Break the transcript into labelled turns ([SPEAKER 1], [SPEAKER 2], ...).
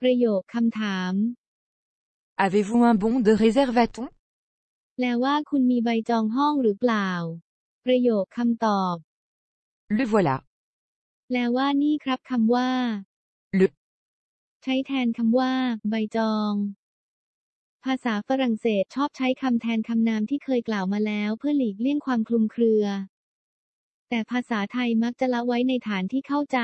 [SPEAKER 1] ประโยคคำถาม
[SPEAKER 2] Avez-vous un bon de réservation
[SPEAKER 1] แปลว่าคุณมีใบจองห้องหรือเปล่า ประโยคคำตอบ
[SPEAKER 2] Le voilà.
[SPEAKER 1] แปลว่านี่ครับคำว่า
[SPEAKER 2] Le
[SPEAKER 1] ใช้แทนคำว่า ใบจอง ภาษาฝรั่งเศสชอบใช้คำแทนคำนามที่เคยกล่าวมาแล้วเพื่อหลีกเลี่ยงความคลุมเครือ แต่ภาษาไทยมักจะละไว้ในฐานที่เข้าใจ